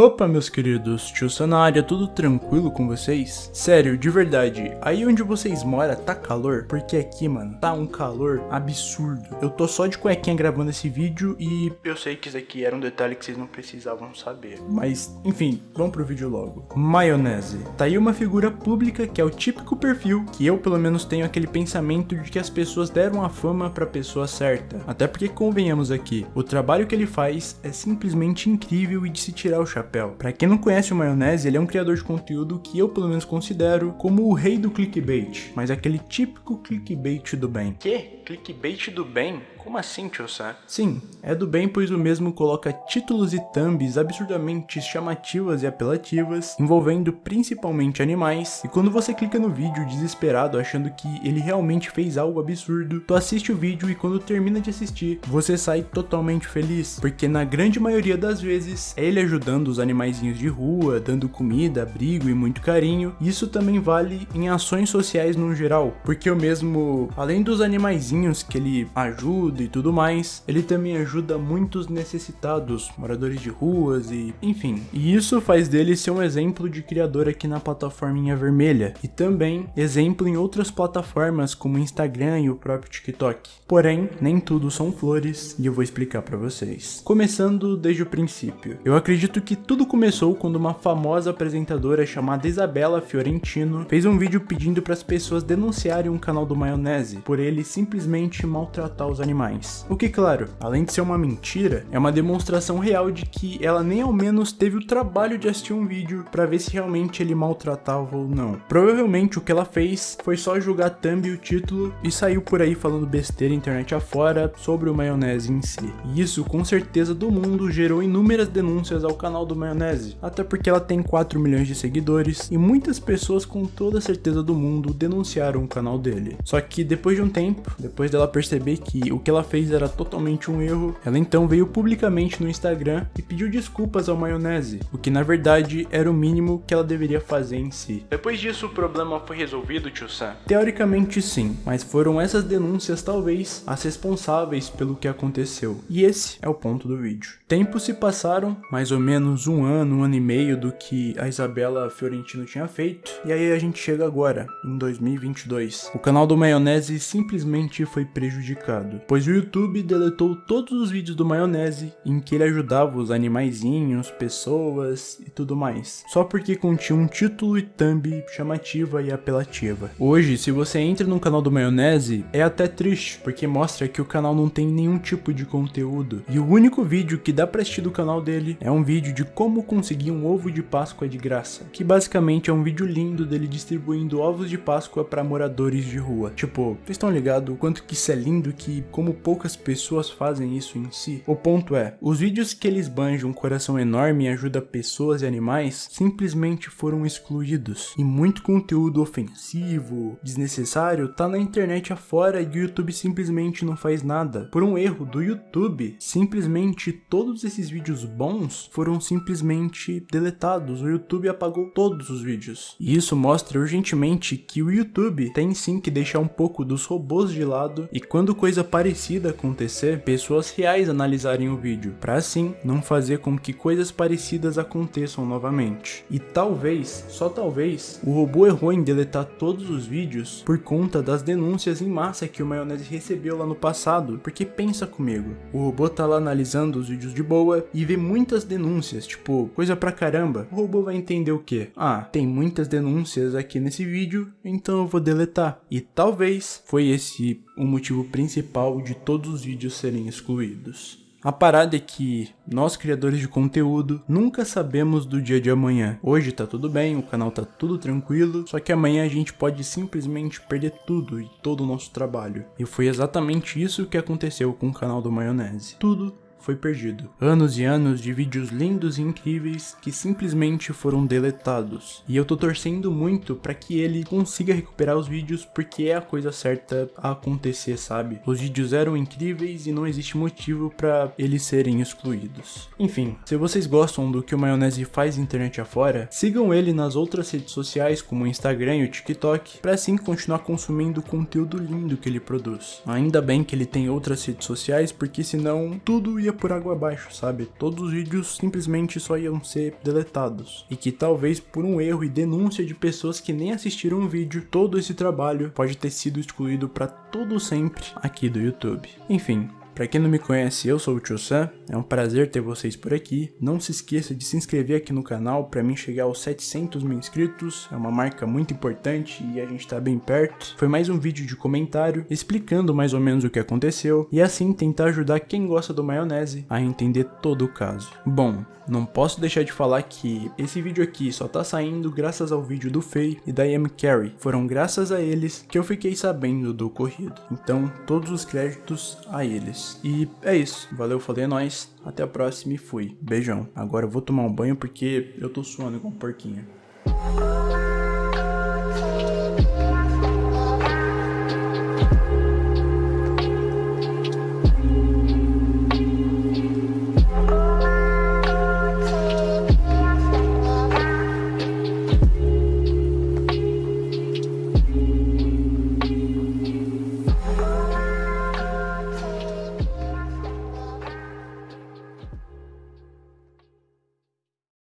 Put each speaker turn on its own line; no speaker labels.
Opa, meus queridos, tio Sanária, tudo tranquilo com vocês? Sério, de verdade, aí onde vocês moram tá calor? Porque aqui, mano, tá um calor absurdo. Eu tô só de cuequinha gravando esse vídeo e eu sei que isso aqui era um detalhe que vocês não precisavam saber. Mas, enfim, vamos pro vídeo logo. Maionese. Tá aí uma figura pública que é o típico perfil que eu pelo menos tenho aquele pensamento de que as pessoas deram a fama pra pessoa certa. Até porque convenhamos aqui, o trabalho que ele faz é simplesmente incrível e de se tirar o chapéu chapéu. Para quem não conhece o Maionese, ele é um criador de conteúdo que eu pelo menos considero como o rei do clickbait, mas aquele típico clickbait do bem.
Que? Clickbait do bem? Como assim, tio Sam?
Sim, é do bem pois o mesmo coloca títulos e thumbs absurdamente chamativas e apelativas, envolvendo principalmente animais, e quando você clica no vídeo desesperado achando que ele realmente fez algo absurdo, tu assiste o vídeo e quando termina de assistir, você sai totalmente feliz, porque na grande maioria das vezes é ele ajudando os animaizinhos de rua, dando comida, abrigo e muito carinho, e isso também vale em ações sociais no geral, porque o mesmo, além dos animaizinhos que ele ajuda, e tudo mais, ele também ajuda muitos necessitados, moradores de ruas e enfim. E isso faz dele ser um exemplo de criador aqui na plataforminha vermelha e também exemplo em outras plataformas como Instagram e o próprio TikTok. Porém, nem tudo são flores e eu vou explicar para vocês. Começando desde o princípio. Eu acredito que tudo começou quando uma famosa apresentadora chamada Isabela Fiorentino fez um vídeo pedindo para as pessoas denunciarem um canal do Maionese por ele simplesmente maltratar os animais O que, claro, além de ser uma mentira, é uma demonstração real de que ela nem ao menos teve o trabalho de assistir um vídeo para ver se realmente ele maltratava ou não. Provavelmente o que ela fez foi só julgar thumb e o título e saiu por aí falando besteira internet afora sobre o maionese em si. E isso com certeza do mundo gerou inúmeras denúncias ao canal do maionese, até porque ela tem 4 milhões de seguidores e muitas pessoas com toda certeza do mundo denunciaram o canal dele. Só que depois de um tempo, depois dela perceber que o que ela fez era totalmente um erro, ela então veio publicamente no Instagram e pediu desculpas ao Maionese, o que na verdade era o mínimo que ela deveria fazer em si.
Depois disso o problema foi resolvido, tio Sam?
Teoricamente sim, mas foram essas denúncias talvez as responsáveis pelo que aconteceu. E esse é o ponto do vídeo. Tempos se passaram, mais ou menos um ano, um ano e meio do que a Isabela Fiorentino tinha feito, e aí a gente chega agora, em 2022. O canal do Maionese simplesmente foi prejudicado, pois o YouTube deletou todos os vídeos do Maionese em que ele ajudava os animaizinhos, pessoas e tudo mais, só porque continha um título e thumb chamativa e apelativa. Hoje, se você entra no canal do Maionese, é até triste, porque mostra que o canal não tem nenhum tipo de conteúdo, e o único vídeo que dá pra assistir do canal dele é um vídeo de como conseguir um ovo de Páscoa de graça, que basicamente é um vídeo lindo dele distribuindo ovos de Páscoa para moradores de rua. Tipo, vocês estão ligados o quanto que isso é lindo que como poucas pessoas fazem isso em si. O ponto é, os vídeos que eles banjam um coração enorme e ajuda pessoas e animais simplesmente foram excluídos. E muito conteúdo ofensivo, desnecessário, tá na internet afora e o YouTube simplesmente não faz nada. Por um erro do YouTube, simplesmente todos esses vídeos bons foram simplesmente deletados. O YouTube apagou todos os vídeos. E isso mostra urgentemente que o YouTube tem sim que deixar um pouco dos robôs de lado e quando coisa parecida parecida acontecer, pessoas reais analisarem o vídeo, para assim não fazer com que coisas parecidas aconteçam novamente. E talvez, só talvez, o robô errou em deletar todos os vídeos por conta das denúncias em massa que o Maionese recebeu lá no passado, porque pensa comigo, o robô tá lá analisando os vídeos de boa e vê muitas denúncias, tipo, coisa pra caramba, o robô vai entender o que? Ah, tem muitas denúncias aqui nesse vídeo, então eu vou deletar. E talvez foi esse o motivo principal de todos os vídeos serem excluídos. A parada é que nós criadores de conteúdo nunca sabemos do dia de amanhã. Hoje tá tudo bem, o canal tá tudo tranquilo, só que amanhã a gente pode simplesmente perder tudo e todo o nosso trabalho. E foi exatamente isso que aconteceu com o canal do Maionese. Tudo foi perdido. Anos e anos de vídeos lindos e incríveis que simplesmente foram deletados. E eu tô torcendo muito para que ele consiga recuperar os vídeos porque é a coisa certa a acontecer, sabe? Os vídeos eram incríveis e não existe motivo para eles serem excluídos. Enfim, se vocês gostam do que o Maionese faz internet afora, sigam ele nas outras redes sociais como o Instagram e o TikTok, para assim continuar consumindo o conteúdo lindo que ele produz. Ainda bem que ele tem outras redes sociais porque senão tudo ia ia por água abaixo, sabe? Todos os vídeos simplesmente só iam ser deletados. E que talvez por um erro e denúncia de pessoas que nem assistiram o vídeo, todo esse trabalho pode ter sido excluído para todo sempre aqui do YouTube. Enfim, para quem não me conhece, eu sou o Tio Sam, é um prazer ter vocês por aqui. Não se esqueça de se inscrever aqui no canal para mim chegar aos 700 mil inscritos, é uma marca muito importante e a gente tá bem perto. Foi mais um vídeo de comentário explicando mais ou menos o que aconteceu e assim tentar ajudar quem gosta do maionese a entender todo o caso. Bom, não posso deixar de falar que esse vídeo aqui só tá saindo graças ao vídeo do Faye e da M. Carey. Foram graças a eles que eu fiquei sabendo do ocorrido. Então, todos os créditos a eles. E é isso. Valeu, falei, é nóis. Até a próxima e fui. Beijão. Agora eu vou tomar um banho porque eu tô suando com um porquinho.